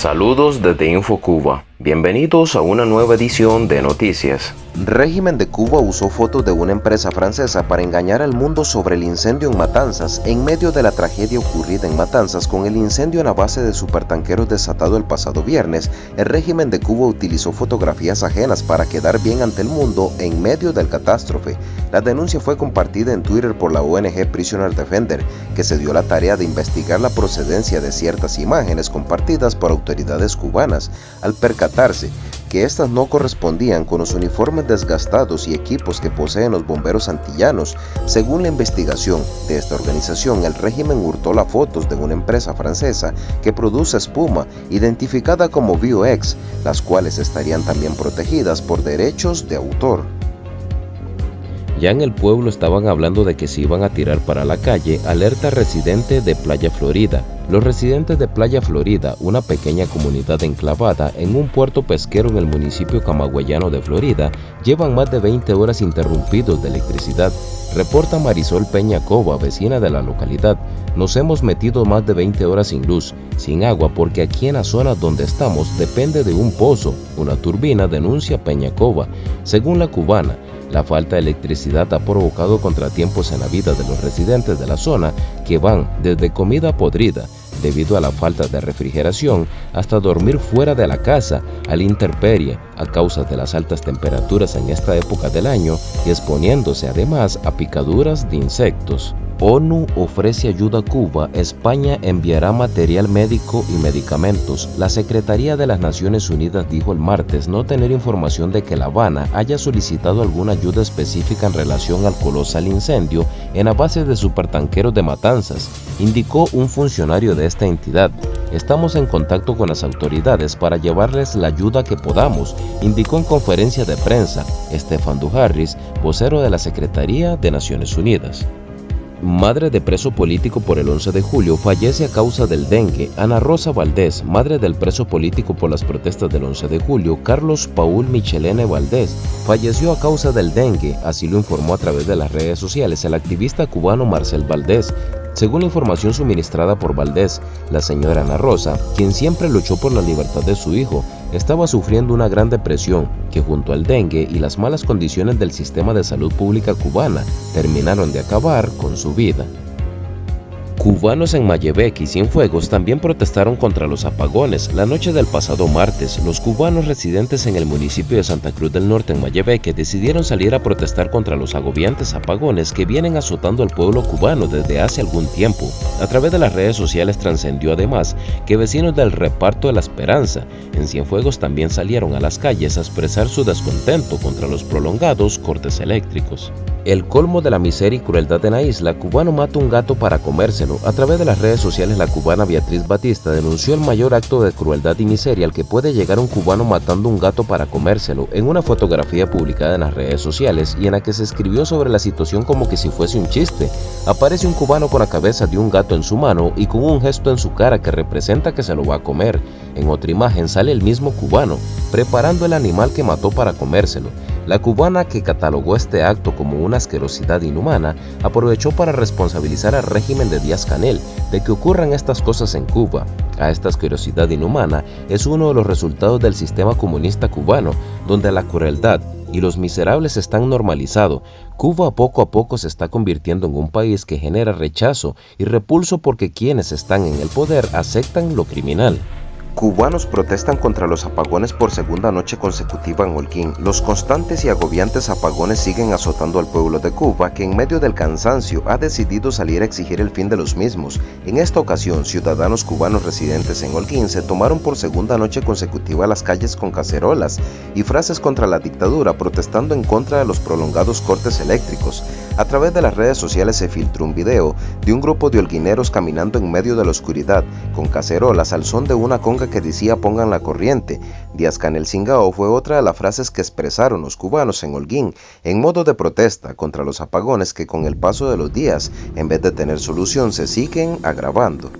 Saludos desde InfoCuba. Bienvenidos a una nueva edición de Noticias. Régimen de Cuba usó fotos de una empresa francesa para engañar al mundo sobre el incendio en Matanzas en medio de la tragedia ocurrida en Matanzas con el incendio en la base de supertanqueros desatado el pasado viernes. El régimen de Cuba utilizó fotografías ajenas para quedar bien ante el mundo en medio del catástrofe. La denuncia fue compartida en Twitter por la ONG Prisoner Defender, que se dio la tarea de investigar la procedencia de ciertas imágenes compartidas por autoridades cubanas. Al que éstas no correspondían con los uniformes desgastados y equipos que poseen los bomberos antillanos. Según la investigación de esta organización, el régimen hurtó las fotos de una empresa francesa que produce espuma identificada como BioX, las cuales estarían también protegidas por derechos de autor. Ya en el pueblo estaban hablando de que se iban a tirar para la calle, alerta residente de Playa Florida. Los residentes de Playa Florida, una pequeña comunidad enclavada en un puerto pesquero en el municipio camagüeyano de Florida, llevan más de 20 horas interrumpidos de electricidad. Reporta Marisol Peña Cova, vecina de la localidad. Nos hemos metido más de 20 horas sin luz, sin agua, porque aquí en la zona donde estamos depende de un pozo, una turbina, denuncia Peña Cova. Según la cubana, la falta de electricidad ha provocado contratiempos en la vida de los residentes de la zona que van desde comida podrida debido a la falta de refrigeración hasta dormir fuera de la casa a la intemperie a causa de las altas temperaturas en esta época del año y exponiéndose además a picaduras de insectos. ONU ofrece ayuda a Cuba, España enviará material médico y medicamentos. La Secretaría de las Naciones Unidas dijo el martes no tener información de que La Habana haya solicitado alguna ayuda específica en relación al colosal incendio en la base de supertanqueros de Matanzas, indicó un funcionario de esta entidad. Estamos en contacto con las autoridades para llevarles la ayuda que podamos, indicó en conferencia de prensa Stefan Dujarris, vocero de la Secretaría de Naciones Unidas. Madre de preso político por el 11 de julio, fallece a causa del dengue. Ana Rosa Valdés, madre del preso político por las protestas del 11 de julio, Carlos Paul Michelene Valdés, falleció a causa del dengue, así lo informó a través de las redes sociales el activista cubano Marcel Valdés, según la información suministrada por Valdés, la señora Ana Rosa, quien siempre luchó por la libertad de su hijo, estaba sufriendo una gran depresión que junto al dengue y las malas condiciones del sistema de salud pública cubana terminaron de acabar con su vida. Cubanos en Mayebec y Cienfuegos también protestaron contra los apagones. La noche del pasado martes, los cubanos residentes en el municipio de Santa Cruz del Norte en Mayebeque decidieron salir a protestar contra los agobiantes apagones que vienen azotando al pueblo cubano desde hace algún tiempo. A través de las redes sociales trascendió además que vecinos del reparto de la Esperanza en Cienfuegos también salieron a las calles a expresar su descontento contra los prolongados cortes eléctricos. El colmo de la miseria y crueldad en la isla, cubano mata un gato para comérselo. A través de las redes sociales, la cubana Beatriz Batista denunció el mayor acto de crueldad y miseria al que puede llegar un cubano matando un gato para comérselo en una fotografía publicada en las redes sociales y en la que se escribió sobre la situación como que si fuese un chiste. Aparece un cubano con la cabeza de un gato en su mano y con un gesto en su cara que representa que se lo va a comer. En otra imagen sale el mismo cubano, preparando el animal que mató para comérselo. La cubana que catalogó este acto como una asquerosidad inhumana aprovechó para responsabilizar al régimen de Díaz Canel de que ocurran estas cosas en Cuba. A esta asquerosidad inhumana es uno de los resultados del sistema comunista cubano, donde la crueldad y los miserables están normalizados. Cuba poco a poco se está convirtiendo en un país que genera rechazo y repulso porque quienes están en el poder aceptan lo criminal. Cubanos protestan contra los apagones por segunda noche consecutiva en Holguín. Los constantes y agobiantes apagones siguen azotando al pueblo de Cuba, que en medio del cansancio ha decidido salir a exigir el fin de los mismos. En esta ocasión, ciudadanos cubanos residentes en Holguín se tomaron por segunda noche consecutiva las calles con cacerolas y frases contra la dictadura, protestando en contra de los prolongados cortes eléctricos. A través de las redes sociales se filtró un video de un grupo de holguineros caminando en medio de la oscuridad, con cacerolas al son de una conga que decía pongan la corriente. Díaz Canel Singao fue otra de las frases que expresaron los cubanos en Holguín en modo de protesta contra los apagones que con el paso de los días, en vez de tener solución, se siguen agravando.